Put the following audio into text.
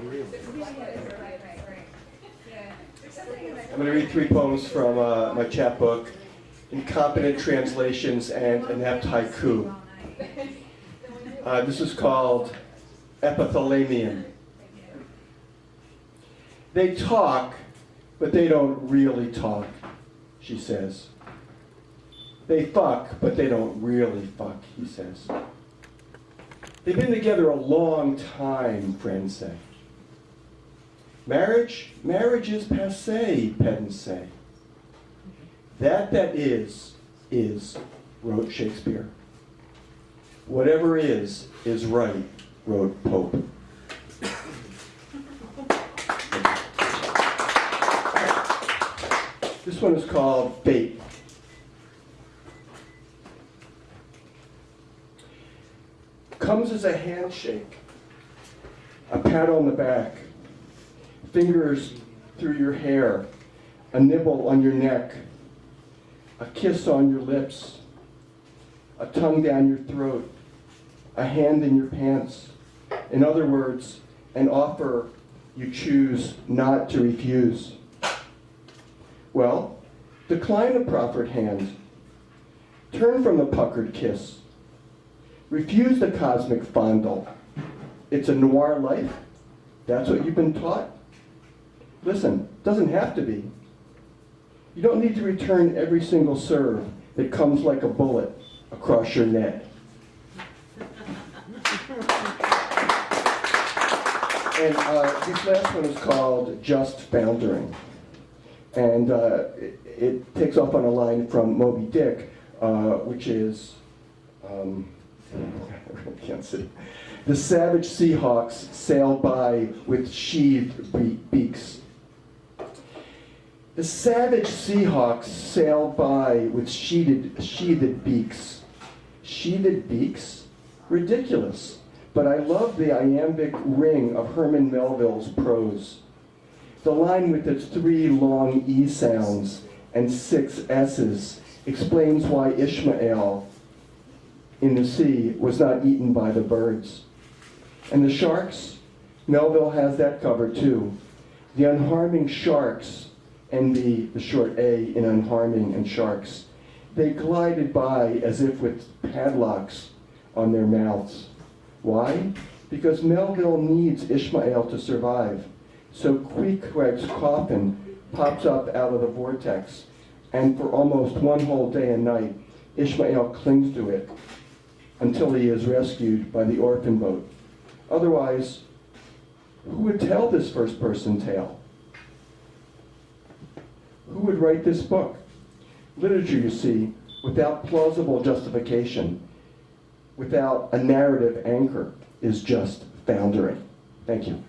I'm going to read three poems from uh, my chapbook, Incompetent Translations and Inept Haiku. Uh, this is called Epithalamium. They talk, but they don't really talk, she says. They fuck, but they don't really fuck, he says. They've been together a long time, friends say. Marriage, marriage is passe, pedants say. That that is, is, wrote Shakespeare. Whatever is, is right, wrote Pope. This one is called Fate. Comes as a handshake, a pat on the back, fingers through your hair, a nibble on your neck, a kiss on your lips, a tongue down your throat, a hand in your pants. In other words, an offer you choose not to refuse. Well, decline the proffered hand. Turn from the puckered kiss. Refuse the cosmic fondle. It's a noir life. That's what you've been taught. Listen, doesn't have to be. You don't need to return every single serve that comes like a bullet across your net. And uh, this last one is called Just Foundering. And uh, it, it, takes off on a line from Moby Dick, uh, which is, um, I can't see. The savage seahawks sail by with sheathed be beaks. The savage seahawks sail by with sheathed, sheathed beaks. Sheathed beaks? Ridiculous. But I love the iambic ring of Herman Melville's prose. The line with its three long E sounds and six S's explains why Ishmael in the sea was not eaten by the birds. And the sharks? Melville has that covered too. The unharming sharks, and the, the short A in unharming and sharks, they glided by as if with padlocks on their mouths. Why? Because Melville needs Ishmael to survive. So Queequeg's coffin pops up out of the vortex, and for almost one whole day and night, Ishmael clings to it until he is rescued by the orphan boat. Otherwise, who would tell this first person tale? Who would write this book? Literature, you see, without plausible justification, without a narrative anchor, is just foundering. Thank you.